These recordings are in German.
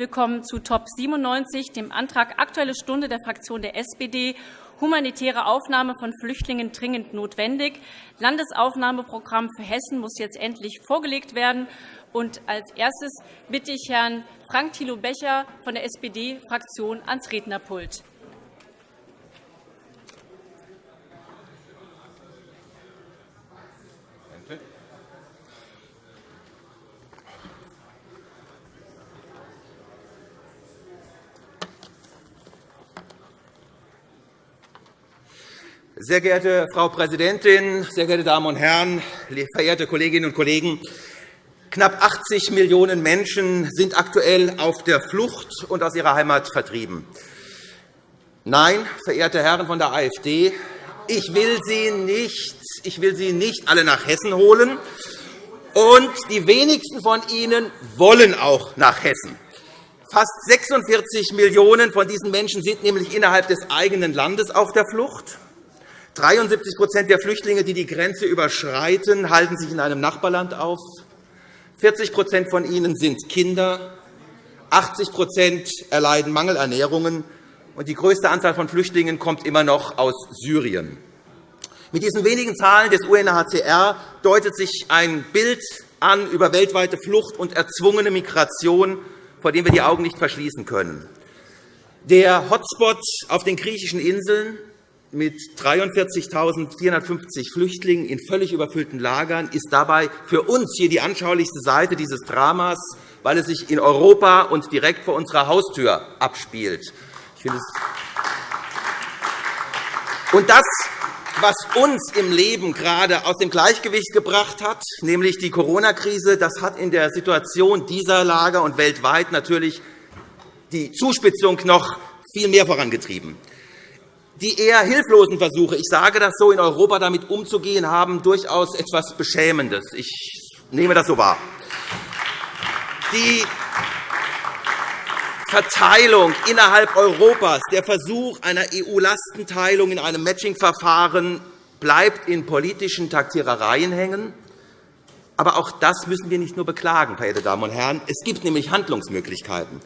Wir kommen zu Top 97, dem Antrag Aktuelle Stunde der Fraktion der SPD, humanitäre Aufnahme von Flüchtlingen dringend notwendig. Landesaufnahmeprogramm für Hessen muss jetzt endlich vorgelegt werden. Und als erstes bitte ich Herrn Frank Thilo Becher von der SPD-Fraktion ans Rednerpult. Sehr geehrte Frau Präsidentin, sehr geehrte Damen und Herren, verehrte Kolleginnen und Kollegen! Knapp 80 Millionen Menschen sind aktuell auf der Flucht und aus ihrer Heimat vertrieben. Nein, verehrte Herren von der AfD, ich will Sie nicht, ich will Sie nicht alle nach Hessen holen, und die wenigsten von Ihnen wollen auch nach Hessen. Fast 46 Millionen von diesen Menschen sind nämlich innerhalb des eigenen Landes auf der Flucht. 73% der Flüchtlinge, die die Grenze überschreiten, halten sich in einem Nachbarland auf. 40% von ihnen sind Kinder. 80% erleiden Mangelernährungen. Und die größte Anzahl von Flüchtlingen kommt immer noch aus Syrien. Mit diesen wenigen Zahlen des UNHCR deutet sich ein Bild an über weltweite Flucht und erzwungene Migration, vor dem wir die Augen nicht verschließen können. Der Hotspot auf den griechischen Inseln mit 43.450 Flüchtlingen in völlig überfüllten Lagern ist dabei für uns hier die anschaulichste Seite dieses Dramas, weil es sich in Europa und direkt vor unserer Haustür abspielt. Und das, was uns im Leben gerade aus dem Gleichgewicht gebracht hat, nämlich die Corona-Krise, das hat in der Situation dieser Lager und weltweit natürlich die Zuspitzung noch viel mehr vorangetrieben. Die eher hilflosen Versuche, ich sage das so, in Europa damit umzugehen, haben durchaus etwas Beschämendes. Ich nehme das so wahr. Die Verteilung innerhalb Europas, der Versuch einer EU-Lastenteilung in einem Matching-Verfahren bleibt in politischen Taktierereien hängen. Aber auch das müssen wir nicht nur beklagen, verehrte Damen und Herren. Es gibt nämlich Handlungsmöglichkeiten.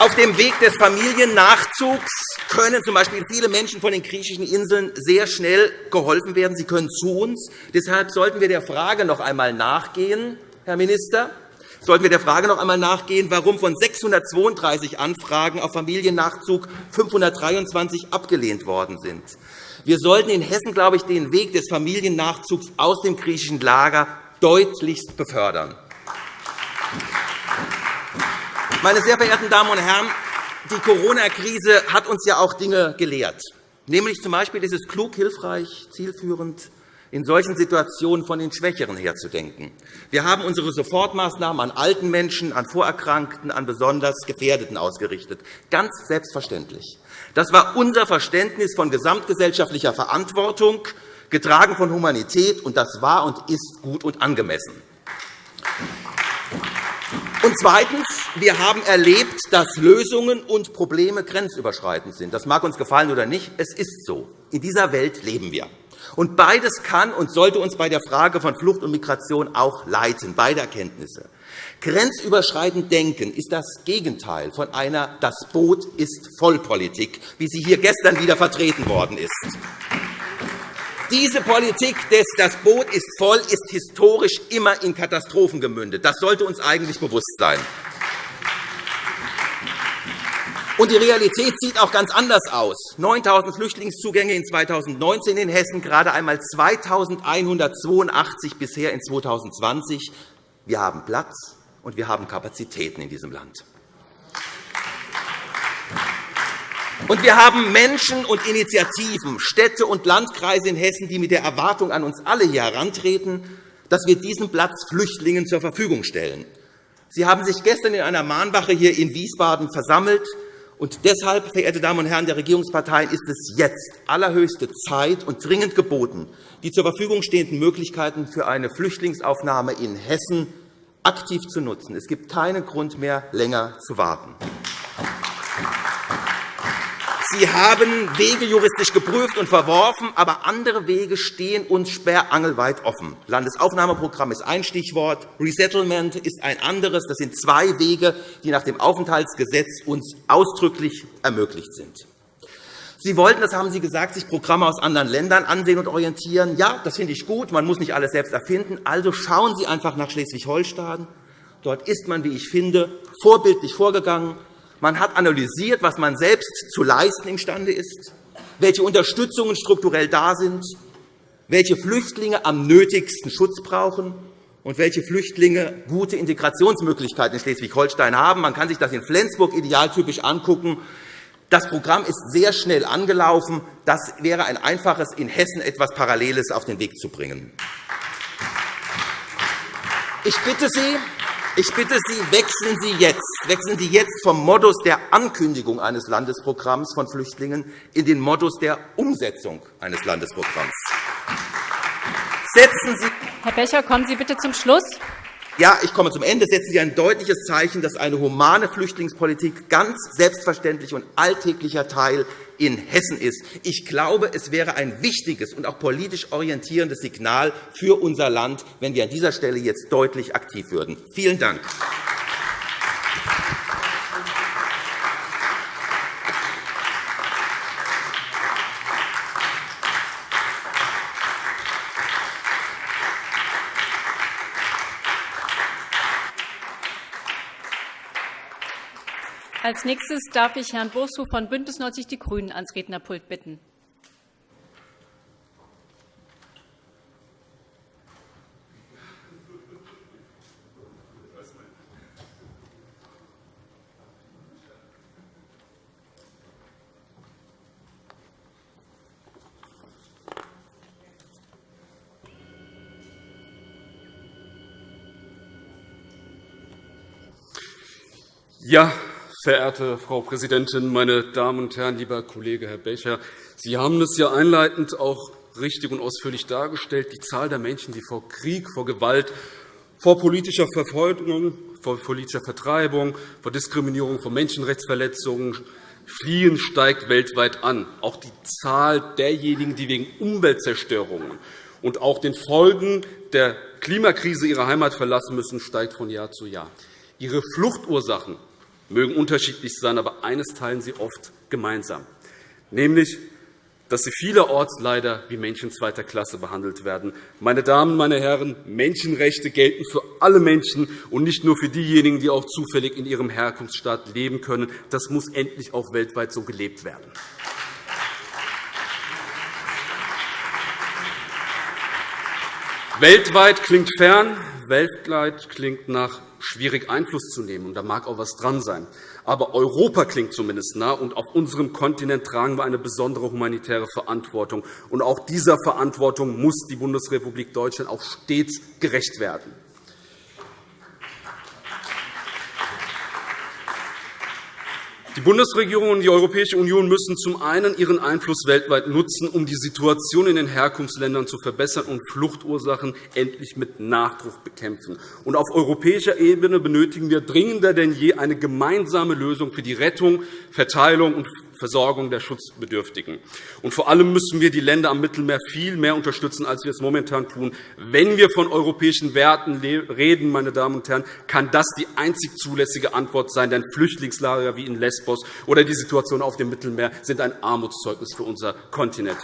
Auf dem Weg des Familiennachzugs können z. B. viele Menschen von den griechischen Inseln sehr schnell geholfen werden. Sie können zu uns. Deshalb sollten wir der Frage noch einmal nachgehen, Herr Minister, sollten wir der Frage noch einmal nachgehen, warum von 632 Anfragen auf Familiennachzug 523 abgelehnt worden sind. Wir sollten in Hessen, glaube ich, den Weg des Familiennachzugs aus dem griechischen Lager deutlichst befördern. Meine sehr verehrten Damen und Herren, die Corona-Krise hat uns ja auch Dinge gelehrt. Nämlich z.B. ist es klug, hilfreich, zielführend, in solchen Situationen von den Schwächeren herzudenken. Wir haben unsere Sofortmaßnahmen an alten Menschen, an Vorerkrankten, an besonders Gefährdeten ausgerichtet. Ganz selbstverständlich. Das war unser Verständnis von gesamtgesellschaftlicher Verantwortung, getragen von Humanität, und das war und ist gut und angemessen. Und zweitens. Wir haben erlebt, dass Lösungen und Probleme grenzüberschreitend sind. Das mag uns gefallen oder nicht. Es ist so. In dieser Welt leben wir. Und beides kann und sollte uns bei der Frage von Flucht und Migration auch leiten, beide Erkenntnisse. Grenzüberschreitend denken ist das Gegenteil von einer Das Boot ist Vollpolitik, wie sie hier gestern wieder vertreten worden ist. Diese Politik des Das Boot ist voll ist historisch immer in Katastrophen gemündet. Das sollte uns eigentlich bewusst sein. Und die Realität sieht auch ganz anders aus. 9.000 Flüchtlingszugänge in 2019 in Hessen, gerade einmal 2.182 bisher in 2020. Wir haben Platz, und wir haben Kapazitäten in diesem Land. Und wir haben Menschen und Initiativen, Städte und Landkreise in Hessen, die mit der Erwartung an uns alle hier herantreten, dass wir diesen Platz Flüchtlingen zur Verfügung stellen. Sie haben sich gestern in einer Mahnwache hier in Wiesbaden versammelt. Und deshalb, verehrte Damen und Herren der Regierungsparteien, ist es jetzt allerhöchste Zeit und dringend geboten, die zur Verfügung stehenden Möglichkeiten für eine Flüchtlingsaufnahme in Hessen aktiv zu nutzen. Es gibt keinen Grund mehr, länger zu warten. Sie haben Wege juristisch geprüft und verworfen, aber andere Wege stehen uns sperrangelweit offen. Landesaufnahmeprogramm ist ein Stichwort, Resettlement ist ein anderes. Das sind zwei Wege, die nach dem Aufenthaltsgesetz uns ausdrücklich ermöglicht sind. Sie wollten, das haben Sie gesagt, sich Programme aus anderen Ländern ansehen und orientieren. Ja, das finde ich gut. Man muss nicht alles selbst erfinden. Also schauen Sie einfach nach Schleswig-Holstein. Dort ist man, wie ich finde, vorbildlich vorgegangen. Man hat analysiert, was man selbst zu leisten imstande ist, welche Unterstützungen strukturell da sind, welche Flüchtlinge am nötigsten Schutz brauchen und welche Flüchtlinge gute Integrationsmöglichkeiten in Schleswig-Holstein haben. Man kann sich das in Flensburg idealtypisch angucken. Das Programm ist sehr schnell angelaufen. Das wäre ein einfaches, in Hessen etwas Paralleles auf den Weg zu bringen. Ich bitte Sie, ich bitte Sie, wechseln Sie jetzt, wechseln Sie jetzt vom Modus der Ankündigung eines Landesprogramms von Flüchtlingen in den Modus der Umsetzung eines Landesprogramms. Setzen Sie Herr Becher, kommen Sie bitte zum Schluss. Ja, ich komme zum Ende. Setzen Sie ein deutliches Zeichen, dass eine humane Flüchtlingspolitik ganz selbstverständlich und alltäglicher Teil in Hessen ist. Ich glaube, es wäre ein wichtiges und auch politisch orientierendes Signal für unser Land, wenn wir an dieser Stelle jetzt deutlich aktiv würden. Vielen Dank. Als nächstes darf ich Herrn Bosu von BÜNDNIS 90 die GRÜNEN ans Rednerpult bitten. Ja, Verehrte Frau Präsidentin, meine Damen und Herren, lieber Kollege Herr Becher! Sie haben es ja einleitend auch richtig und ausführlich dargestellt. Die Zahl der Menschen, die vor Krieg, vor Gewalt, vor politischer Verfolgung, vor politischer Vertreibung, vor Diskriminierung, vor Menschenrechtsverletzungen fliehen, steigt weltweit an. Auch die Zahl derjenigen, die wegen Umweltzerstörungen und auch den Folgen der Klimakrise ihre Heimat verlassen müssen, steigt von Jahr zu Jahr. Ihre Fluchtursachen mögen unterschiedlich sein, aber eines teilen sie oft gemeinsam, nämlich dass sie vielerorts leider wie Menschen zweiter Klasse behandelt werden. Meine Damen, meine Herren, Menschenrechte gelten für alle Menschen und nicht nur für diejenigen, die auch zufällig in ihrem Herkunftsstaat leben können. Das muss endlich auch weltweit so gelebt werden. Weltweit klingt fern, weltweit klingt nach schwierig Einfluss zu nehmen. da mag auch etwas dran sein. Aber Europa klingt zumindest nah, und auf unserem Kontinent tragen wir eine besondere humanitäre Verantwortung. Und auch dieser Verantwortung muss die Bundesrepublik Deutschland auch stets gerecht werden. Die Bundesregierung und die Europäische Union müssen zum einen ihren Einfluss weltweit nutzen, um die Situation in den Herkunftsländern zu verbessern und Fluchtursachen endlich mit Nachdruck bekämpfen. Und auf europäischer Ebene benötigen wir dringender denn je eine gemeinsame Lösung für die Rettung, Verteilung und Versorgung der Schutzbedürftigen. Und vor allem müssen wir die Länder am Mittelmeer viel mehr unterstützen, als wir es momentan tun. Wenn wir von europäischen Werten reden, meine Damen und Herren, kann das die einzig zulässige Antwort sein. Denn Flüchtlingslager wie in Lesbos oder die Situation auf dem Mittelmeer sind ein Armutszeugnis für unser Kontinent.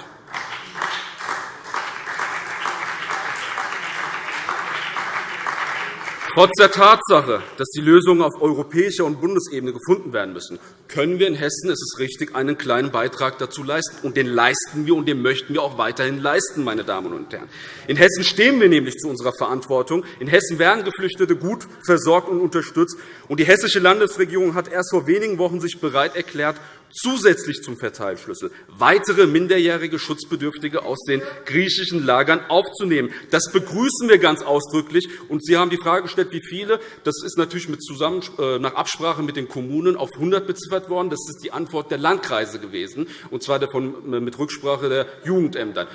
Trotz der Tatsache, dass die Lösungen auf europäischer und Bundesebene gefunden werden müssen, können wir in Hessen, es ist richtig, einen kleinen Beitrag dazu leisten. Und den leisten wir, und den möchten wir auch weiterhin leisten, meine Damen und Herren. In Hessen stehen wir nämlich zu unserer Verantwortung. In Hessen werden Geflüchtete gut versorgt und unterstützt. Und die hessische Landesregierung hat erst vor wenigen Wochen sich bereit erklärt, zusätzlich zum Verteilschlüssel weitere minderjährige Schutzbedürftige aus den griechischen Lagern aufzunehmen. Das begrüßen wir ganz ausdrücklich. Und Sie haben die Frage gestellt, wie viele. Das ist natürlich mit zusammen, äh, nach Absprache mit den Kommunen auf 100 beziffert worden. Das ist die Antwort der Landkreise gewesen, und zwar äh, mit Rücksprache der Jugendämter.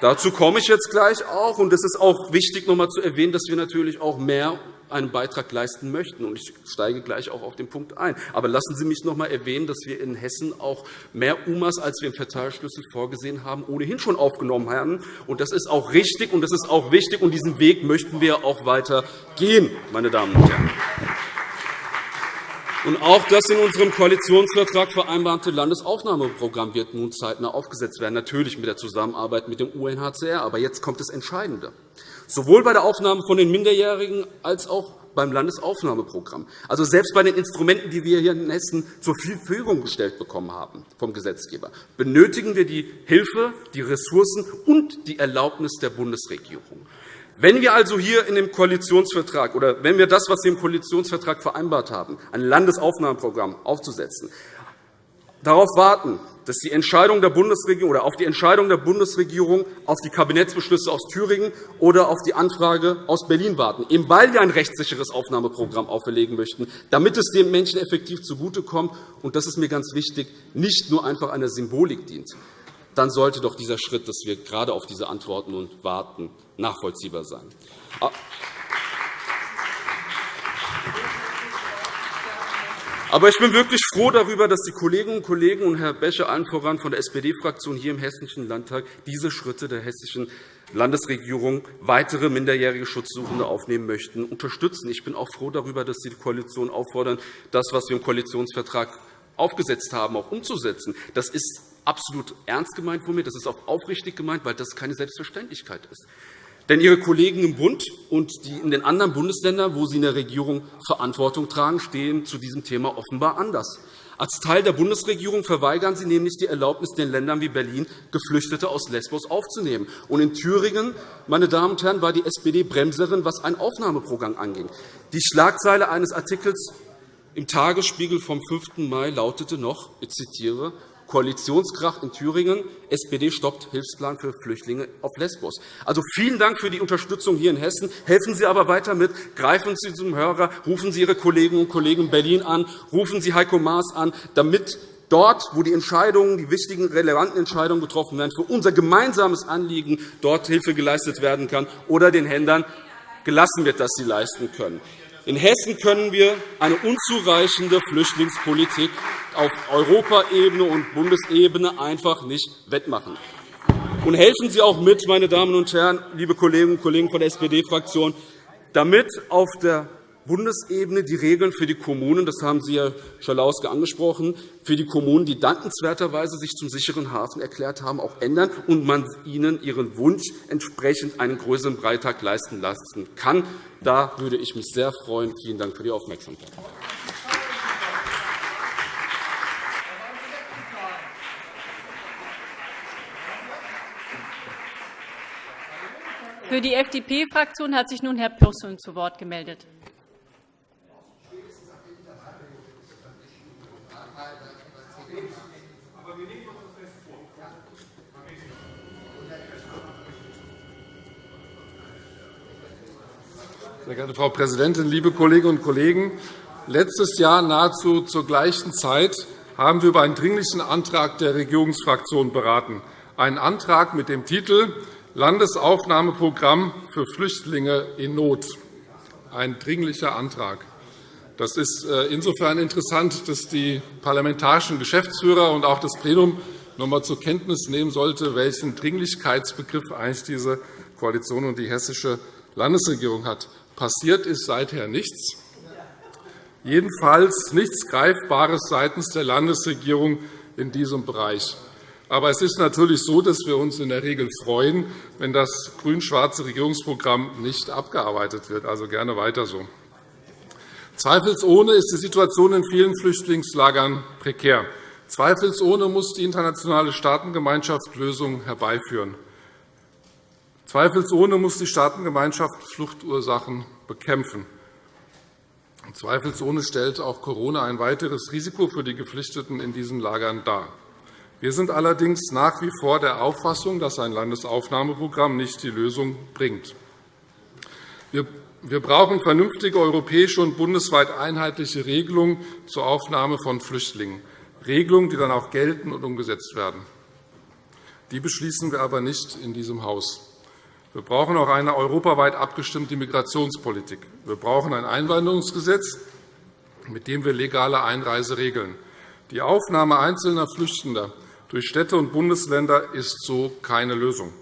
Dazu komme ich jetzt gleich auch. Und es ist auch wichtig, noch einmal zu erwähnen, dass wir natürlich auch mehr einen Beitrag leisten möchten. Ich steige gleich auch auf den Punkt ein. Aber lassen Sie mich noch einmal erwähnen, dass wir in Hessen auch mehr UMAs, als wir im Verteilschlüssel vorgesehen haben, ohnehin schon aufgenommen haben. Das ist auch richtig und das ist auch wichtig. Und diesen Weg möchten wir auch weiter gehen, meine Damen und Herren. Und auch das in unserem Koalitionsvertrag vereinbarte Landesaufnahmeprogramm wird nun zeitnah aufgesetzt werden, natürlich mit der Zusammenarbeit mit dem UNHCR. Aber jetzt kommt das Entscheidende. Sowohl bei der Aufnahme von den Minderjährigen als auch beim Landesaufnahmeprogramm. Also selbst bei den Instrumenten, die wir hier in Hessen zur Verfügung gestellt bekommen haben vom Gesetzgeber, benötigen wir die Hilfe, die Ressourcen und die Erlaubnis der Bundesregierung. Wenn wir also hier in dem Koalitionsvertrag oder wenn wir das, was wir im Koalitionsvertrag vereinbart haben, ein Landesaufnahmeprogramm aufzusetzen, darauf warten, dass die Entscheidung der Bundesregierung oder auf die Entscheidung der Bundesregierung auf die Kabinettsbeschlüsse aus Thüringen oder auf die Anfrage aus Berlin warten, eben weil wir ein rechtssicheres Aufnahmeprogramm auferlegen möchten, damit es den Menschen effektiv zugutekommt. Und das ist mir ganz wichtig, nicht nur einfach einer Symbolik dient dann sollte doch dieser Schritt, dass wir gerade auf diese Antworten und warten, nachvollziehbar sein. Aber ich bin wirklich froh darüber, dass die Kolleginnen und Kollegen und Herr Becher allen voran von der SPD-Fraktion hier im Hessischen Landtag diese Schritte der hessischen Landesregierung, weitere minderjährige Schutzsuchende aufnehmen möchten, unterstützen. Ich bin auch froh darüber, dass Sie die Koalition auffordern, das, was wir im Koalitionsvertrag aufgesetzt haben, auch umzusetzen. Das ist absolut ernst gemeint von mir. Das ist auch aufrichtig gemeint, weil das keine Selbstverständlichkeit ist. Denn Ihre Kollegen im Bund und die in den anderen Bundesländern, wo Sie in der Regierung Verantwortung tragen, stehen zu diesem Thema offenbar anders. Als Teil der Bundesregierung verweigern Sie nämlich die Erlaubnis, den Ländern wie Berlin Geflüchtete aus Lesbos aufzunehmen. Und in Thüringen meine Damen und Herren, war die SPD Bremserin, was ein Aufnahmeprogramm anging. Die Schlagzeile eines Artikels im Tagesspiegel vom 5. Mai lautete noch, ich zitiere, Koalitionskrach in Thüringen. SPD stoppt Hilfsplan für Flüchtlinge auf Lesbos. Also vielen Dank für die Unterstützung hier in Hessen. Helfen Sie aber weiter mit. Greifen Sie zum Hörer. Rufen Sie Ihre Kolleginnen und Kollegen in Berlin an. Rufen Sie Heiko Maas an, damit dort, wo die Entscheidungen, die wichtigen, relevanten Entscheidungen getroffen werden, für unser gemeinsames Anliegen dort Hilfe geleistet werden kann oder den Händlern gelassen wird, dass sie leisten können. In Hessen können wir eine unzureichende Flüchtlingspolitik auf Europaebene und Bundesebene einfach nicht wettmachen. Und helfen Sie auch mit, meine Damen und Herren, liebe Kolleginnen und Kollegen von der SPD-Fraktion, damit auf der Bundesebene die Regeln für die Kommunen, das haben Sie, Herr Schalauske, angesprochen, für die Kommunen, die dankenswerterweise sich zum sicheren Hafen erklärt haben, auch ändern und man ihnen ihren Wunsch entsprechend einen größeren Beitrag leisten lassen kann. Da würde ich mich sehr freuen. Vielen Dank für die Aufmerksamkeit. Für die FDP-Fraktion hat sich nun Herr Pürsün zu Wort gemeldet. Sehr geehrte Frau Präsidentin, liebe Kolleginnen und Kollegen! Letztes Jahr nahezu zur gleichen Zeit haben wir über einen Dringlichen Antrag der Regierungsfraktion beraten, einen Antrag mit dem Titel Landesaufnahmeprogramm für Flüchtlinge in Not. Ein dringlicher Antrag. Das ist äh, insofern interessant, dass die parlamentarischen Geschäftsführer und auch das Plenum noch einmal zur Kenntnis nehmen sollte, welchen Dringlichkeitsbegriff eigentlich diese Koalition und die hessische Landesregierung hat. Passiert ist seither nichts, jedenfalls nichts Greifbares seitens der Landesregierung in diesem Bereich. Aber es ist natürlich so, dass wir uns in der Regel freuen, wenn das grün-schwarze Regierungsprogramm nicht abgearbeitet wird. Also gerne weiter so. Zweifelsohne ist die Situation in vielen Flüchtlingslagern prekär. Zweifelsohne muss die internationale Staatengemeinschaft Lösungen herbeiführen. Zweifelsohne muss die Staatengemeinschaft Fluchtursachen bekämpfen. Zweifelsohne stellt auch Corona ein weiteres Risiko für die Geflüchteten in diesen Lagern dar. Wir sind allerdings nach wie vor der Auffassung, dass ein Landesaufnahmeprogramm nicht die Lösung bringt. Wir brauchen vernünftige europäische und bundesweit einheitliche Regelungen zur Aufnahme von Flüchtlingen, Regelungen, die dann auch gelten und umgesetzt werden. Die beschließen wir aber nicht in diesem Haus. Wir brauchen auch eine europaweit abgestimmte Migrationspolitik. Wir brauchen ein Einwanderungsgesetz, mit dem wir legale Einreise regeln. Die Aufnahme einzelner Flüchtender durch Städte und Bundesländer ist so keine Lösung.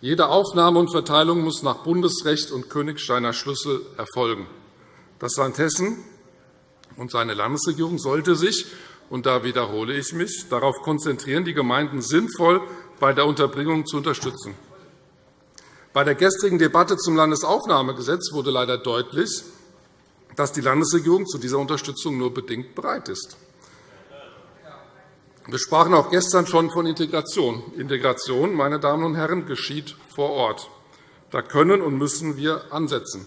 Jede Aufnahme und Verteilung muss nach Bundesrecht und Königsteiner Schlüssel erfolgen. Das Land Hessen und seine Landesregierung sollte sich, und da wiederhole ich mich, darauf konzentrieren, die Gemeinden sinnvoll bei der Unterbringung zu unterstützen. Bei der gestrigen Debatte zum Landesaufnahmegesetz wurde leider deutlich, dass die Landesregierung zu dieser Unterstützung nur bedingt bereit ist. Wir sprachen auch gestern schon von Integration. Integration, meine Damen und Herren, geschieht vor Ort. Da können und müssen wir ansetzen.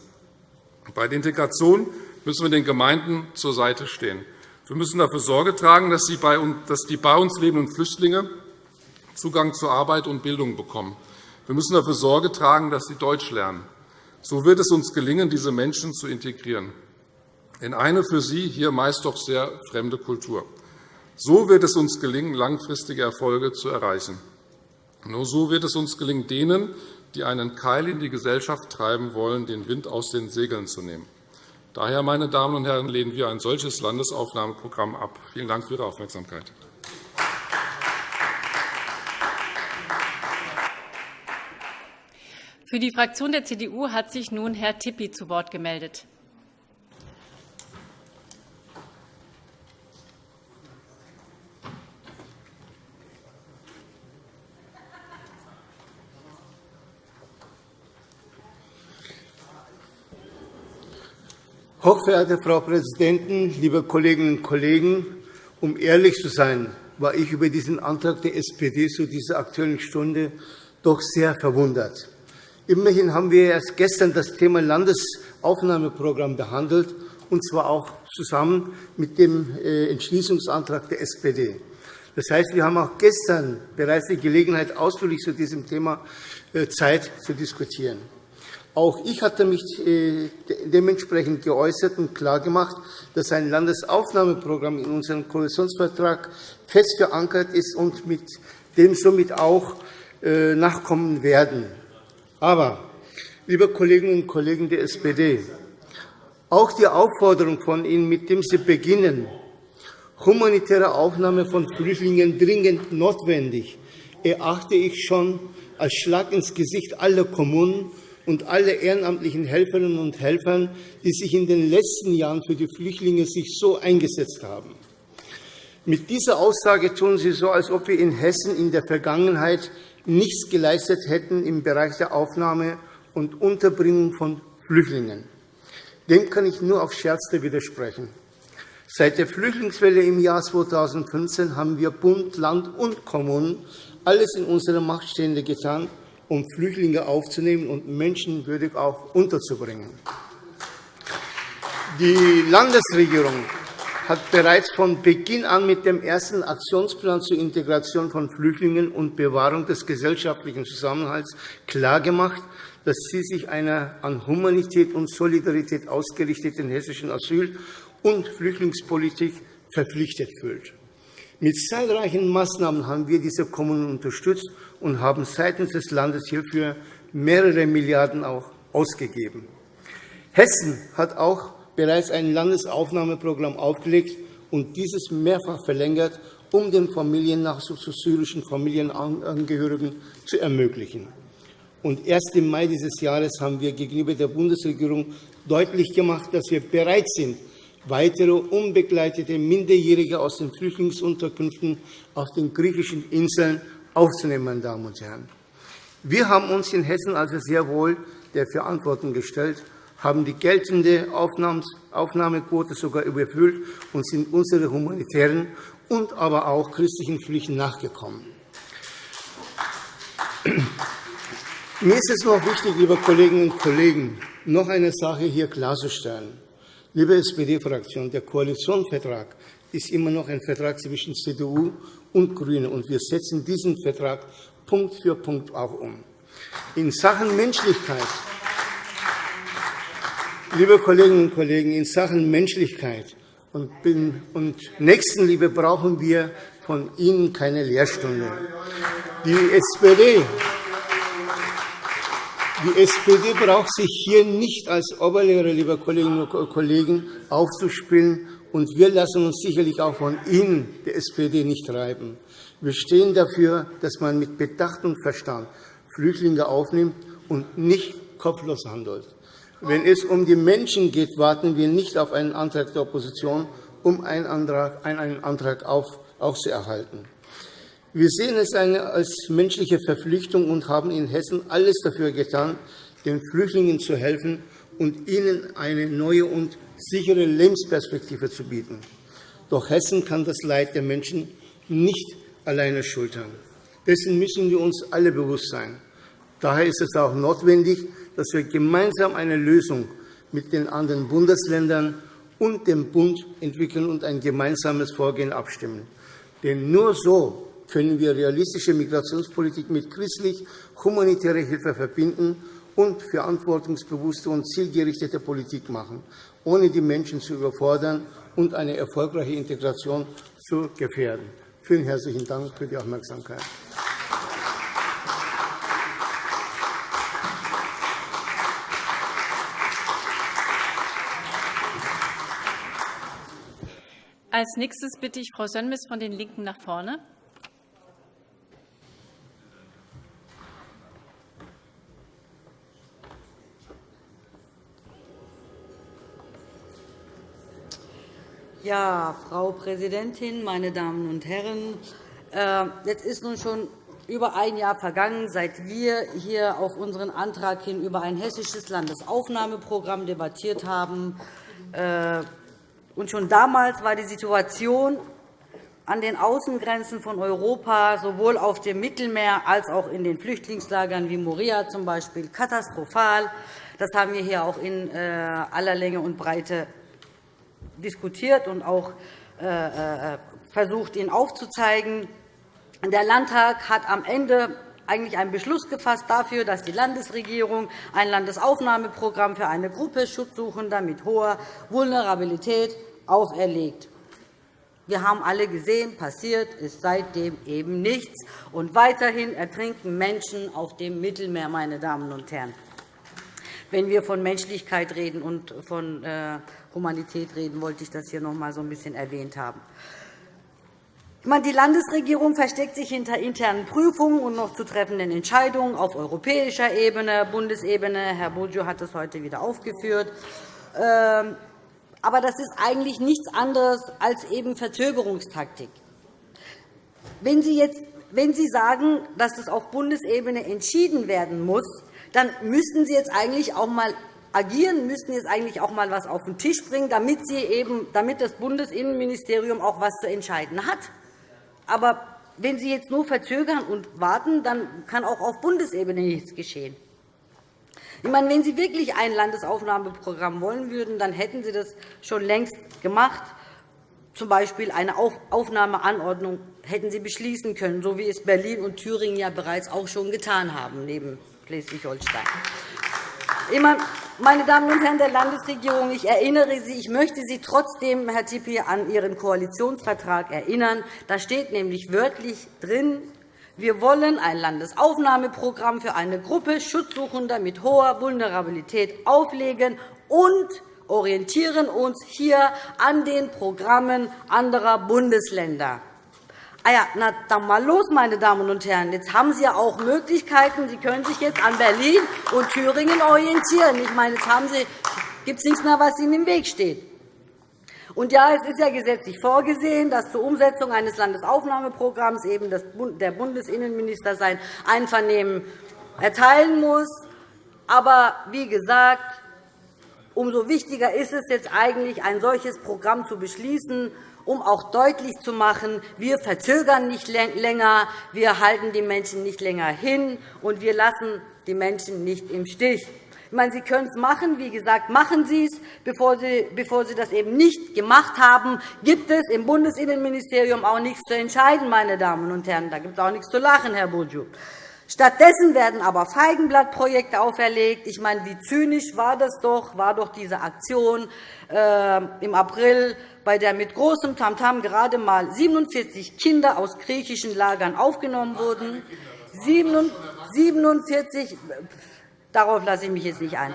Bei der Integration müssen wir den Gemeinden zur Seite stehen. Wir müssen dafür Sorge tragen, dass die bei uns lebenden Flüchtlinge Zugang zu Arbeit und Bildung bekommen. Wir müssen dafür Sorge tragen, dass sie Deutsch lernen. So wird es uns gelingen, diese Menschen zu integrieren in eine für sie hier meist doch sehr fremde Kultur. So wird es uns gelingen, langfristige Erfolge zu erreichen. Nur so wird es uns gelingen, denen, die einen Keil in die Gesellschaft treiben wollen, den Wind aus den Segeln zu nehmen. Daher, meine Damen und Herren, lehnen wir ein solches Landesaufnahmeprogramm ab. Vielen Dank für Ihre Aufmerksamkeit. Für die Fraktion der CDU hat sich nun Herr Tippi zu Wort gemeldet. Hochverehrte Frau Präsidentin, liebe Kolleginnen und Kollegen! Um ehrlich zu sein, war ich über diesen Antrag der SPD zu dieser Aktuellen Stunde doch sehr verwundert. Immerhin haben wir erst gestern das Thema Landesaufnahmeprogramm behandelt, und zwar auch zusammen mit dem äh, Entschließungsantrag der SPD. Das heißt, wir haben auch gestern bereits die Gelegenheit, ausführlich zu diesem Thema äh, Zeit zu diskutieren. Auch ich hatte mich äh, dementsprechend geäußert und klargemacht, dass ein Landesaufnahmeprogramm in unserem Koalitionsvertrag fest verankert ist und mit dem somit auch äh, nachkommen werden. Aber, liebe Kolleginnen und Kollegen der SPD, auch die Aufforderung von Ihnen, mit dem Sie beginnen, humanitäre Aufnahme von Flüchtlingen dringend notwendig, erachte ich schon als Schlag ins Gesicht aller Kommunen und alle ehrenamtlichen Helferinnen und Helfern, die sich in den letzten Jahren für die Flüchtlinge sich so eingesetzt haben. Mit dieser Aussage tun Sie so, als ob wir in Hessen in der Vergangenheit nichts geleistet hätten im Bereich der Aufnahme und Unterbringung von Flüchtlingen. Dem kann ich nur auf Scherzte widersprechen. Seit der Flüchtlingswelle im Jahr 2015 haben wir Bund, Land und Kommunen alles in unserer Macht Stehende getan, um Flüchtlinge aufzunehmen und menschenwürdig auch unterzubringen. Die Landesregierung hat bereits von Beginn an mit dem ersten Aktionsplan zur Integration von Flüchtlingen und Bewahrung des gesellschaftlichen Zusammenhalts klargemacht, dass sie sich einer an Humanität und Solidarität ausgerichteten hessischen Asyl- und Flüchtlingspolitik verpflichtet fühlt. Mit zahlreichen Maßnahmen haben wir diese Kommunen unterstützt und haben seitens des Landes hierfür mehrere Milliarden auch ausgegeben. Hessen hat auch bereits ein Landesaufnahmeprogramm aufgelegt und dieses mehrfach verlängert, um den Familiennachzug zu syrischen Familienangehörigen zu ermöglichen. Und erst im Mai dieses Jahres haben wir gegenüber der Bundesregierung deutlich gemacht, dass wir bereit sind, weitere unbegleitete Minderjährige aus den Flüchtlingsunterkünften auf den griechischen Inseln aufzunehmen. Meine Damen und Herren. Wir haben uns in Hessen also sehr wohl der Verantwortung gestellt, haben die geltende Aufnahmequote sogar überfüllt und sind unsere humanitären und aber auch christlichen Pflichten nachgekommen. Mir ist es noch wichtig, liebe Kolleginnen und Kollegen, noch eine Sache hier klarzustellen. Liebe SPD-Fraktion, der Koalitionsvertrag ist immer noch ein Vertrag zwischen CDU und GRÜNE, und wir setzen diesen Vertrag Punkt für Punkt auch um. In Sachen Menschlichkeit, liebe Kolleginnen und Kollegen, in Sachen Menschlichkeit und Nächstenliebe brauchen wir von Ihnen keine Lehrstunde. Die SPD, die SPD braucht sich hier nicht als Oberlehrer, liebe Kolleginnen und Kollegen, aufzuspielen. Und wir lassen uns sicherlich auch von Ihnen, der SPD, nicht treiben. Wir stehen dafür, dass man mit Bedacht und Verstand Flüchtlinge aufnimmt und nicht kopflos handelt. Wenn es um die Menschen geht, warten wir nicht auf einen Antrag der Opposition, um einen Antrag, einen Antrag aufzuerhalten. Wir sehen es als menschliche Verpflichtung und haben in Hessen alles dafür getan, den Flüchtlingen zu helfen und ihnen eine neue und sichere Lebensperspektive zu bieten. Doch Hessen kann das Leid der Menschen nicht alleine schultern. Dessen müssen wir uns alle bewusst sein. Daher ist es auch notwendig, dass wir gemeinsam eine Lösung mit den anderen Bundesländern und dem Bund entwickeln und ein gemeinsames Vorgehen abstimmen. Denn nur so können wir realistische Migrationspolitik mit christlich-humanitärer Hilfe verbinden und verantwortungsbewusste und zielgerichtete Politik machen, ohne die Menschen zu überfordern und eine erfolgreiche Integration zu gefährden. Vielen herzlichen Dank für die Aufmerksamkeit. Als nächstes bitte ich Frau Sönmez von den LINKEN nach vorne. Ja, Frau Präsidentin, meine Damen und Herren! Äh, jetzt ist nun schon über ein Jahr vergangen, seit wir hier auf unseren Antrag hin über ein hessisches Landesaufnahmeprogramm debattiert haben. Äh, und schon damals war die Situation an den Außengrenzen von Europa sowohl auf dem Mittelmeer als auch in den Flüchtlingslagern wie Moria zum Beispiel katastrophal. Das haben wir hier auch in äh, aller Länge und Breite diskutiert und auch äh, äh, versucht, ihn aufzuzeigen. Der Landtag hat am Ende eigentlich einen Beschluss gefasst dafür, dass die Landesregierung ein Landesaufnahmeprogramm für eine Gruppe Schutzsuchender mit hoher Vulnerabilität auferlegt. Wir haben alle gesehen, passiert ist seitdem eben nichts. Und weiterhin ertrinken Menschen auf dem Mittelmeer, meine Damen und Herren. Wenn wir von Menschlichkeit reden und von äh, Humanität reden, wollte ich das hier noch einmal so ein bisschen erwähnt haben. Die Landesregierung versteckt sich hinter internen Prüfungen und noch zu treffenden Entscheidungen auf europäischer Ebene, Bundesebene. Herr Boggio hat das heute wieder aufgeführt. Ähm, aber das ist eigentlich nichts anderes als eben Verzögerungstaktik. Wenn Sie, jetzt, wenn Sie sagen, dass das auf Bundesebene entschieden werden muss, dann müssten Sie jetzt eigentlich auch einmal agieren, müssten jetzt eigentlich auch einmal etwas auf den Tisch bringen, damit, Sie eben, damit das Bundesinnenministerium auch etwas zu entscheiden hat. Aber wenn Sie jetzt nur verzögern und warten, dann kann auch auf Bundesebene nichts geschehen. Ich meine, wenn Sie wirklich ein Landesaufnahmeprogramm wollen würden, dann hätten Sie das schon längst gemacht. Zum Beispiel eine Aufnahmeanordnung hätten Sie beschließen können, so wie es Berlin und Thüringen ja bereits auch schon getan haben, neben Schleswig-Holstein. Meine Damen und Herren der Landesregierung, ich erinnere Sie, ich möchte Sie trotzdem, Herr Tippi, an Ihren Koalitionsvertrag erinnern. Da steht nämlich wörtlich drin, wir wollen ein Landesaufnahmeprogramm für eine Gruppe Schutzsuchender mit hoher Vulnerabilität auflegen und orientieren uns hier an den Programmen anderer Bundesländer. Ah ja, na, dann mal los, meine Damen und Herren. Jetzt haben Sie ja auch Möglichkeiten. Sie können sich jetzt an Berlin und Thüringen orientieren. Ich meine, jetzt haben Sie, gibt es nichts mehr, was Ihnen im Weg steht. Und ja, es ist ja gesetzlich vorgesehen, dass zur Umsetzung eines Landesaufnahmeprogramms eben der Bundesinnenminister sein Einvernehmen erteilen muss. Aber wie gesagt, umso wichtiger ist es jetzt eigentlich, ein solches Programm zu beschließen um auch deutlich zu machen, wir verzögern nicht länger, wir halten die Menschen nicht länger hin, und wir lassen die Menschen nicht im Stich. Ich meine, Sie können es machen. Wie gesagt, machen Sie es. Bevor Sie, bevor Sie das eben nicht gemacht haben, gibt es im Bundesinnenministerium auch nichts zu entscheiden, meine Damen und Herren. Da gibt es auch nichts zu lachen, Herr Bourdieu. Stattdessen werden aber Feigenblattprojekte auferlegt. Ich meine, wie zynisch war das doch, war doch diese Aktion äh, im April, bei der mit großem Tamtam gerade einmal 47 Kinder aus griechischen Lagern aufgenommen wurden. 47, darauf lasse ich mich jetzt nicht ein.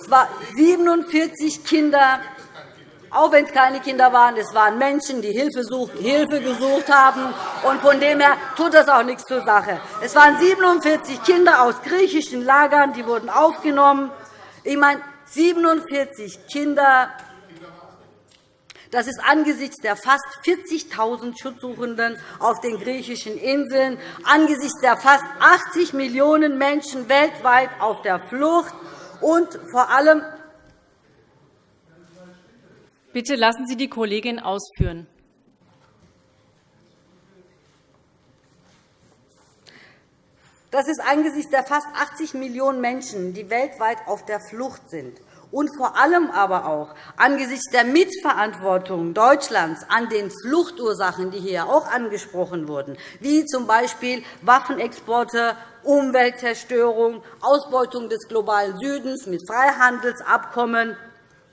Es waren 47 Kinder auch wenn es keine Kinder waren, es waren Menschen, die Hilfe, gesucht haben. Und von dem her tut das auch nichts zur Sache. Es waren 47 Kinder aus griechischen Lagern, die wurden aufgenommen. Ich meine, 47 Kinder, das ist angesichts der fast 40.000 Schutzsuchenden auf den griechischen Inseln, angesichts der fast 80 Millionen Menschen weltweit auf der Flucht und vor allem Bitte lassen Sie die Kollegin ausführen. Das ist angesichts der fast 80 Millionen Menschen, die weltweit auf der Flucht sind, und vor allem aber auch angesichts der Mitverantwortung Deutschlands an den Fluchtursachen, die hier auch angesprochen wurden, wie z. B. Waffenexporte, Umweltzerstörung, Ausbeutung des globalen Südens mit Freihandelsabkommen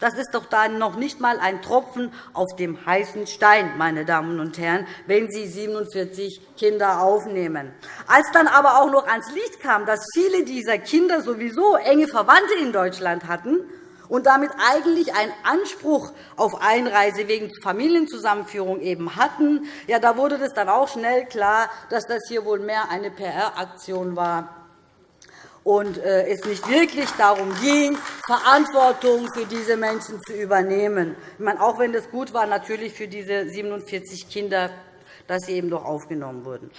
das ist doch dann noch nicht einmal ein Tropfen auf dem heißen Stein, meine Damen und Herren, wenn Sie 47 Kinder aufnehmen. Als dann aber auch noch ans Licht kam, dass viele dieser Kinder sowieso enge Verwandte in Deutschland hatten und damit eigentlich einen Anspruch auf Einreise wegen Familienzusammenführung eben hatten, ja, da wurde es dann auch schnell klar, dass das hier wohl mehr eine PR-Aktion war und äh, es nicht wirklich darum ging, Verantwortung für diese Menschen zu übernehmen. Ich meine, auch wenn es gut war, natürlich für diese 47 Kinder, dass sie eben doch aufgenommen wurden.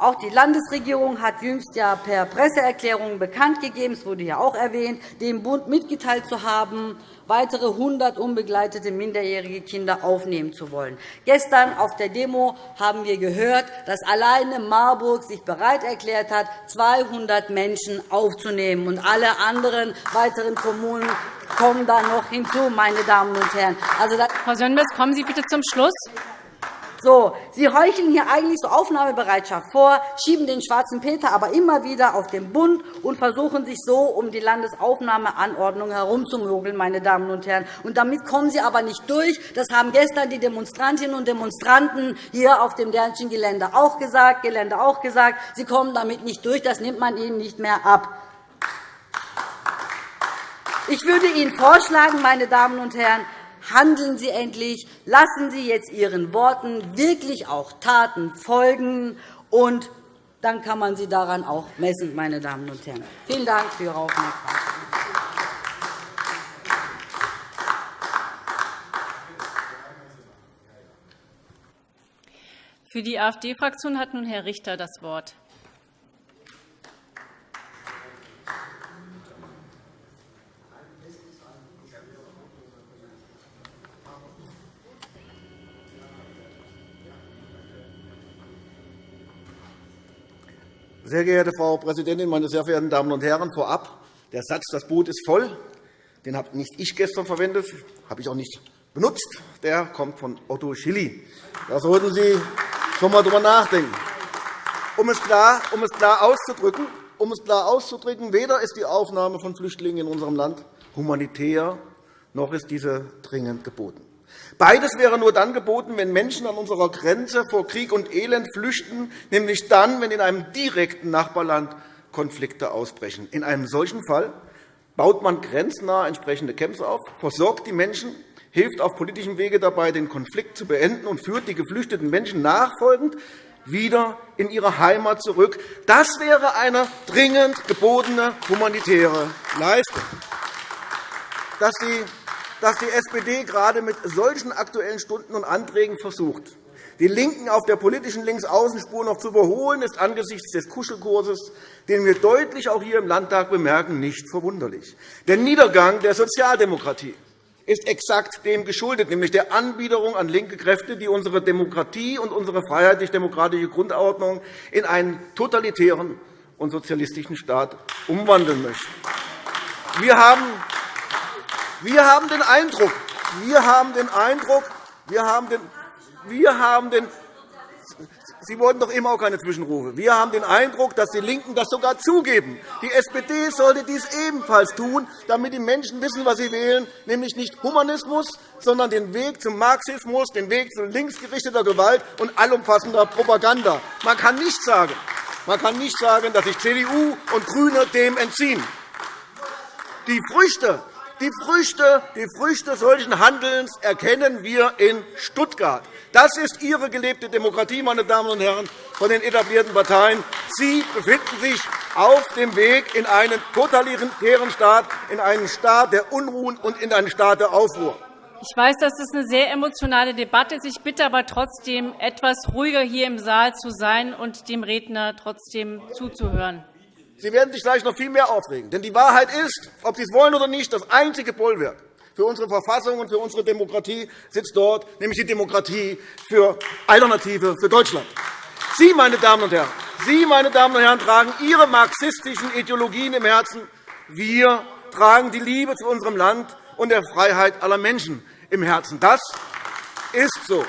Auch die Landesregierung hat jüngst ja per Presseerklärung bekannt gegeben, es wurde ja auch erwähnt, dem Bund mitgeteilt zu haben, weitere 100 unbegleitete minderjährige Kinder aufnehmen zu wollen. Gestern auf der Demo haben wir gehört, dass alleine Marburg sich bereit erklärt hat, 200 Menschen aufzunehmen. Und alle anderen weiteren Kommunen kommen da noch hinzu, meine Damen und Herren. Also, Frau Sönmez, kommen Sie bitte zum Schluss. So, Sie heucheln hier eigentlich so Aufnahmebereitschaft vor, schieben den schwarzen Peter aber immer wieder auf den Bund und versuchen sich so um die Landesaufnahmeanordnung herumzumogeln, meine Damen und Herren. Und damit kommen Sie aber nicht durch. Das haben gestern die Demonstrantinnen und Demonstranten hier auf dem Dernschen Gelände auch gesagt. Gelände auch gesagt. Sie kommen damit nicht durch. Das nimmt man Ihnen nicht mehr ab. Ich würde Ihnen vorschlagen, meine Damen und Herren, Handeln Sie endlich, lassen Sie jetzt Ihren Worten wirklich auch Taten folgen, und dann kann man Sie daran auch messen, meine Damen und Herren. Vielen Dank für Ihre Aufmerksamkeit. Für die AfD-Fraktion hat nun Herr Richter das Wort. Sehr geehrte Frau Präsidentin, meine sehr verehrten Damen und Herren! Vorab der Satz, das Boot ist voll, den habe nicht ich gestern verwendet, habe ich auch nicht benutzt. Der kommt von Otto Schilly. Da sollten Sie schon einmal darüber nachdenken. Um es, klar, um es klar auszudrücken, um es klar auszudrücken, weder ist die Aufnahme von Flüchtlingen in unserem Land humanitär, noch ist diese dringend geboten. Beides wäre nur dann geboten, wenn Menschen an unserer Grenze vor Krieg und Elend flüchten, nämlich dann, wenn in einem direkten Nachbarland Konflikte ausbrechen. In einem solchen Fall baut man grenznah entsprechende Camps auf, versorgt die Menschen, hilft auf politischem Wege dabei, den Konflikt zu beenden und führt die geflüchteten Menschen nachfolgend wieder in ihre Heimat zurück. Das wäre eine dringend gebotene humanitäre Leistung. Dass die dass die SPD gerade mit solchen Aktuellen Stunden und Anträgen versucht, die LINKEN auf der politischen Linksaußenspur noch zu überholen, ist angesichts des Kuschelkurses, den wir deutlich auch hier im Landtag bemerken, nicht verwunderlich. Der Niedergang der Sozialdemokratie ist exakt dem geschuldet, nämlich der Anbiederung an linke Kräfte, die unsere Demokratie und unsere freiheitlich-demokratische Grundordnung in einen totalitären und sozialistischen Staat umwandeln möchten. Wir haben wir haben den Eindruck, wir haben den Eindruck, wir haben den, wir haben den Sie wollten doch immer auch keine Zwischenrufe. Wir haben den Eindruck, dass die LINKEN das sogar zugeben. Die SPD sollte dies ebenfalls tun, damit die Menschen wissen, was sie wählen, nämlich nicht Humanismus, sondern den Weg zum Marxismus, den Weg zu linksgerichteter Gewalt und allumfassender Propaganda. Man kann nicht sagen, man kann nicht sagen, dass sich CDU und GRÜNE dem entziehen. Die Früchte die Früchte, die Früchte solchen Handelns erkennen wir in Stuttgart. Das ist Ihre gelebte Demokratie, meine Damen und Herren von den etablierten Parteien. Sie befinden sich auf dem Weg in einen totalitären Staat, in einen Staat der Unruhen und in einen Staat der Aufruhr. Ich weiß, dass das eine sehr emotionale Debatte ist. Ich bitte aber trotzdem, etwas ruhiger hier im Saal zu sein und dem Redner trotzdem zuzuhören. Sie werden sich gleich noch viel mehr aufregen. Denn die Wahrheit ist, ob Sie es wollen oder nicht, das einzige Bollwerk für unsere Verfassung und für unsere Demokratie sitzt dort, nämlich die Demokratie für Alternative für Deutschland. Sie, meine Damen und Herren, Sie, meine Damen und Herren, tragen Ihre marxistischen Ideologien im Herzen. Wir tragen die Liebe zu unserem Land und der Freiheit aller Menschen im Herzen. Das ist so.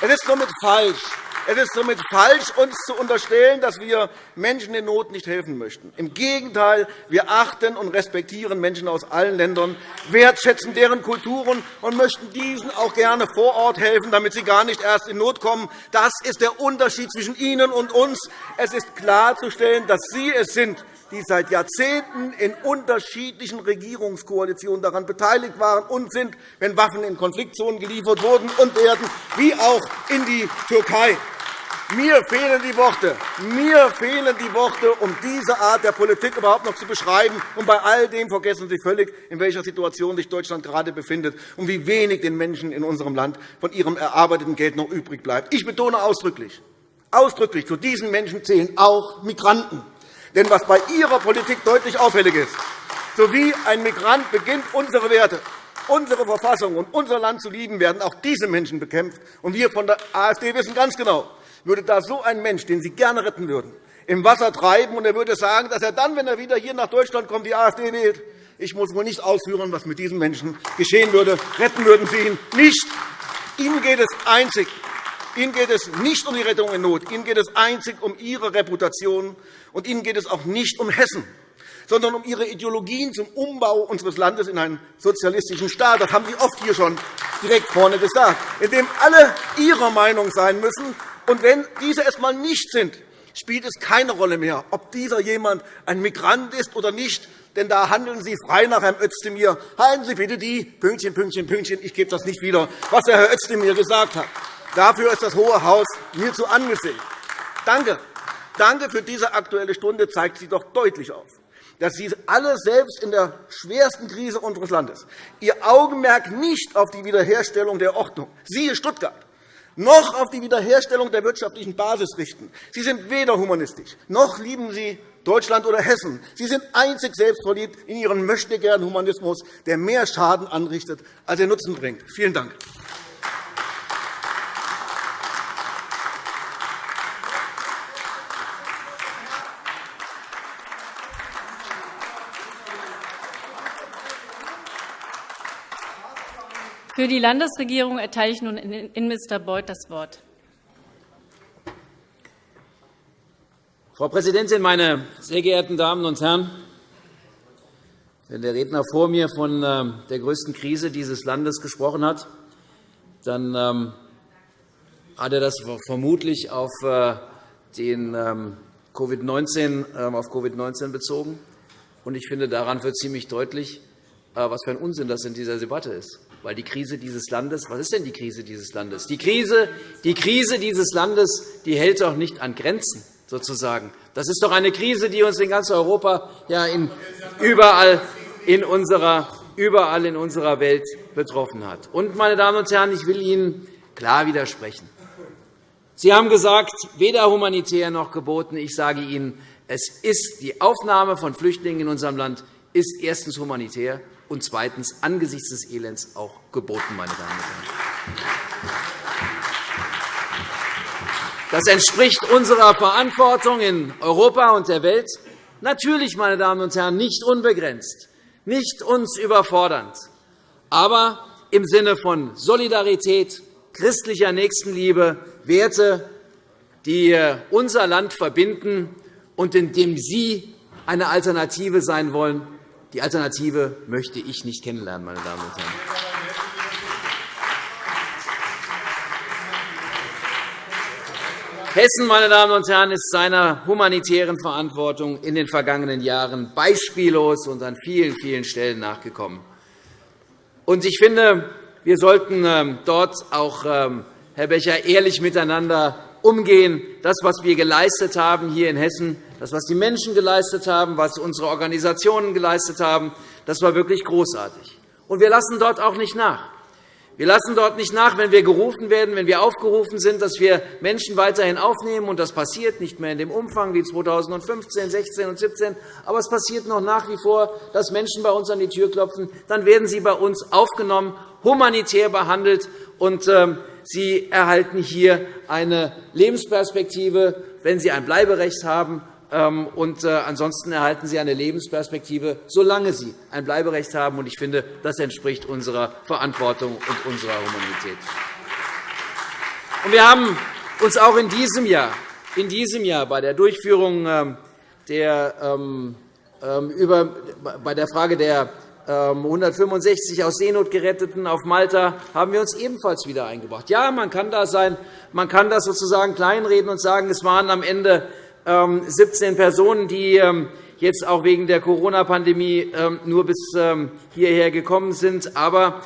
Es ist somit falsch, es ist somit falsch, uns zu unterstellen, dass wir Menschen in Not nicht helfen möchten. Im Gegenteil, wir achten und respektieren Menschen aus allen Ländern, wertschätzen deren Kulturen und möchten diesen auch gerne vor Ort helfen, damit sie gar nicht erst in Not kommen. Das ist der Unterschied zwischen Ihnen und uns. Es ist klarzustellen, dass Sie es sind, die seit Jahrzehnten in unterschiedlichen Regierungskoalitionen daran beteiligt waren und sind, wenn Waffen in Konfliktzonen geliefert wurden und werden, wie auch in die Türkei. Mir fehlen die Worte. Mir fehlen die Worte, um diese Art der Politik überhaupt noch zu beschreiben. Und bei all dem vergessen Sie völlig, in welcher Situation sich Deutschland gerade befindet und wie wenig den Menschen in unserem Land von ihrem erarbeiteten Geld noch übrig bleibt. Ich betone ausdrücklich, ausdrücklich, zu diesen Menschen zählen auch Migranten. Denn was bei Ihrer Politik deutlich auffällig ist, so wie ein Migrant beginnt, unsere Werte, unsere Verfassung und unser Land zu lieben, werden auch diese Menschen bekämpft. Und wir von der AfD wissen ganz genau, würde da so ein Mensch, den Sie gerne retten würden, im Wasser treiben, und er würde sagen, dass er dann, wenn er wieder hier nach Deutschland kommt, die AfD wählt. Ich muss wohl nicht ausführen, was mit diesem Menschen geschehen würde. Retten würden Sie ihn nicht. Ihnen geht es einzig Ihnen geht es nicht um die Rettung in Not. Ihnen geht es einzig um Ihre Reputation. Und Ihnen geht es auch nicht um Hessen, sondern um Ihre Ideologien zum Umbau unseres Landes in einen sozialistischen Staat. Das haben Sie oft hier schon direkt vorne gesagt, in dem alle Ihrer Meinung sein müssen und wenn diese es einmal nicht sind, spielt es keine Rolle mehr, ob dieser jemand ein Migrant ist oder nicht. Denn da handeln Sie frei nach Herrn Özdemir. Halten Sie bitte die Pünktchen, Pünktchen, Pünktchen. Ich gebe das nicht wieder, was der Herr Özdemir gesagt hat. Dafür ist das Hohe Haus mir zu angesehen. Danke. Danke für diese Aktuelle Stunde zeigt sie doch deutlich auf, dass Sie alle selbst in der schwersten Krise unseres Landes Ihr Augenmerk nicht auf die Wiederherstellung der Ordnung, siehe Stuttgart, noch auf die Wiederherstellung der wirtschaftlichen Basis richten. Sie sind weder humanistisch, noch lieben Sie Deutschland oder Hessen. Sie sind einzig selbstverliebt in Ihren Möchtegern-Humanismus, der mehr Schaden anrichtet, als er Nutzen bringt. Vielen Dank. Für die Landesregierung erteile ich nun Innenminister Beuth das Wort. Frau Präsidentin, meine sehr geehrten Damen und Herren! Wenn der Redner vor mir von ähm, der größten Krise dieses Landes gesprochen hat, dann ähm, hat er das vermutlich auf äh, den ähm, COVID-19 auf COVID bezogen. Ich finde, daran wird ziemlich deutlich, äh, was für ein Unsinn das in dieser Debatte ist. Weil die Krise dieses Landes, was ist denn die Krise dieses Landes? Die Krise, die Krise dieses Landes die hält doch nicht an Grenzen, sozusagen. Das ist doch eine Krise, die uns in ganz Europa, ja, in, überall, in unserer, überall in unserer Welt betroffen hat. Und, meine Damen und Herren, ich will Ihnen klar widersprechen. Sie haben gesagt, weder humanitär noch geboten. Ich sage Ihnen, es ist die Aufnahme von Flüchtlingen in unserem Land ist erstens humanitär und zweitens angesichts des Elends auch geboten. Meine Damen und Herren. Das entspricht unserer Verantwortung in Europa und der Welt. Natürlich, meine Damen und Herren, nicht unbegrenzt, nicht uns überfordernd, aber im Sinne von Solidarität, christlicher Nächstenliebe, Werte, die unser Land verbinden und in dem Sie eine Alternative sein wollen. Die Alternative möchte ich nicht kennenlernen, meine Damen und Herren. Hessen meine Damen und Herren, ist seiner humanitären Verantwortung in den vergangenen Jahren beispiellos und an vielen, vielen Stellen nachgekommen. Ich finde, wir sollten ähm, dort auch, ähm, Herr Becher, ehrlich miteinander umgehen. Das, was wir geleistet haben hier in Hessen, das, was die Menschen geleistet haben, was unsere Organisationen geleistet haben, das war wirklich großartig. Und wir lassen dort auch nicht nach. Wir lassen dort nicht nach, wenn wir gerufen werden, wenn wir aufgerufen sind, dass wir Menschen weiterhin aufnehmen. Und das passiert nicht mehr in dem Umfang wie 2015, 16 und 17. Aber es passiert noch nach wie vor, dass Menschen bei uns an die Tür klopfen. Dann werden sie bei uns aufgenommen, humanitär behandelt. Und ähm, sie erhalten hier eine Lebensperspektive, wenn sie ein Bleiberecht haben und äh, ansonsten erhalten Sie eine Lebensperspektive, solange Sie ein Bleiberecht haben. Ich finde, das entspricht unserer Verantwortung und unserer Humanität. Wir haben uns auch in diesem Jahr, in diesem Jahr bei der Durchführung ähm, der, ähm, über, bei der Frage der 165 aus Seenot geretteten auf Malta haben wir uns ebenfalls wieder eingebracht. Ja, man kann da sein, man kann das sozusagen kleinreden und sagen, es waren am Ende 17 ähm, Personen, die ähm, jetzt auch wegen der Corona-Pandemie ähm, nur bis hierher gekommen sind. Aber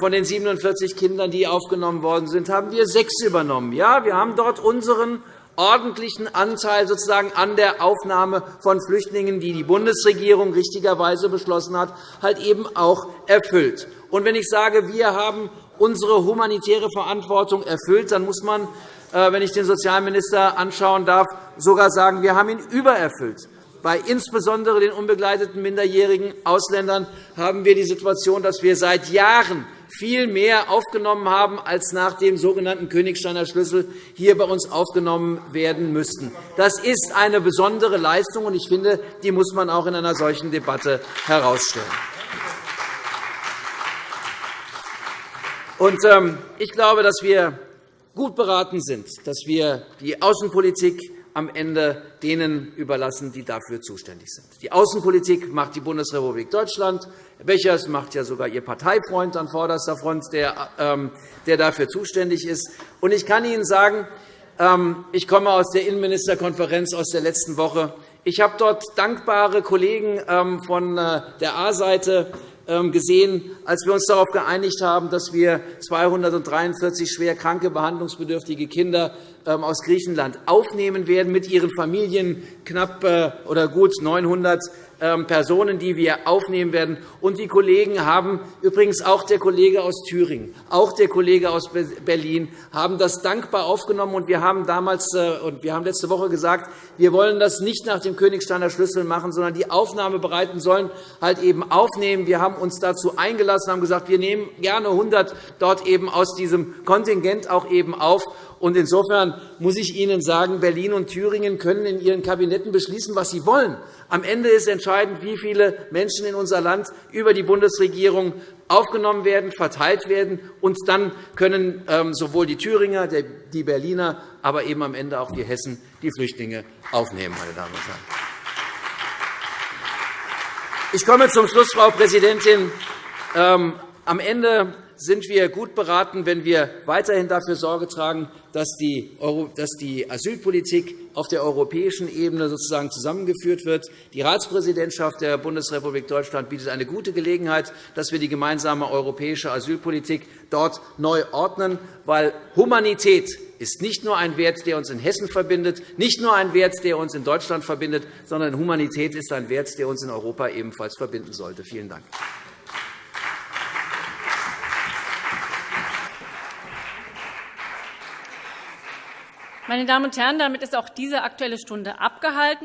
von den 47 Kindern, die aufgenommen worden sind, haben wir sechs übernommen. Ja, wir haben dort unseren ordentlichen Anteil sozusagen an der Aufnahme von Flüchtlingen, die die Bundesregierung richtigerweise beschlossen hat, halt eben auch erfüllt. Und wenn ich sage, wir haben unsere humanitäre Verantwortung erfüllt, dann muss man äh, wenn ich den Sozialminister anschauen darf, sogar sagen, wir haben ihn übererfüllt. Bei insbesondere den unbegleiteten minderjährigen Ausländern haben wir die Situation, dass wir seit Jahren viel mehr aufgenommen haben, als nach dem sogenannten Königsteiner Schlüssel hier bei uns aufgenommen werden müssten. Das ist eine besondere Leistung, und ich finde, die muss man auch in einer solchen Debatte herausstellen. Ähm, ich glaube, dass wir gut beraten sind, dass wir die Außenpolitik am Ende denen überlassen, die dafür zuständig sind. Die Außenpolitik macht die Bundesrepublik Deutschland. Herr Becher, es macht ja sogar Ihr Parteifreund an vorderster Front, der, ähm, dafür zuständig ist. Und ich kann Ihnen sagen, ähm, ich komme aus der Innenministerkonferenz aus der letzten Woche. Ich habe dort dankbare Kollegen ähm, von äh, der A-Seite gesehen, als wir uns darauf geeinigt haben, dass wir 243 schwer kranke, behandlungsbedürftige Kinder aus Griechenland aufnehmen werden mit ihren Familien, knapp äh, oder gut 900 ähm, Personen, die wir aufnehmen werden. Und die Kollegen haben, übrigens auch der Kollege aus Thüringen, auch der Kollege aus Berlin, haben das dankbar aufgenommen. Und wir haben damals äh, und wir haben letzte Woche gesagt, wir wollen das nicht nach dem Königsteiner Schlüssel machen, sondern die Aufnahmebereiten sollen halt eben aufnehmen. Wir haben uns dazu eingelassen, haben gesagt, wir nehmen gerne 100 dort eben aus diesem Kontingent auch eben auf. Und insofern muss ich Ihnen sagen, Berlin und Thüringen können in ihren Kabinetten beschließen, was sie wollen. Am Ende ist entscheidend, wie viele Menschen in unser Land über die Bundesregierung aufgenommen werden, verteilt werden. Und dann können ähm, sowohl die Thüringer, die Berliner, aber eben am Ende auch die Hessen die Flüchtlinge aufnehmen. Meine Damen und Herren. Ich komme zum Schluss, Frau Präsidentin. Ähm, am Ende sind wir gut beraten, wenn wir weiterhin dafür Sorge tragen, dass die Asylpolitik auf der europäischen Ebene sozusagen zusammengeführt wird. Die Ratspräsidentschaft der Bundesrepublik Deutschland bietet eine gute Gelegenheit, dass wir die gemeinsame europäische Asylpolitik dort neu ordnen, weil Humanität ist nicht nur ein Wert, der uns in Hessen verbindet, nicht nur ein Wert, der uns in Deutschland verbindet, sondern Humanität ist ein Wert, der uns in Europa ebenfalls verbinden sollte. Vielen Dank. Meine Damen und Herren, damit ist auch diese Aktuelle Stunde abgehalten.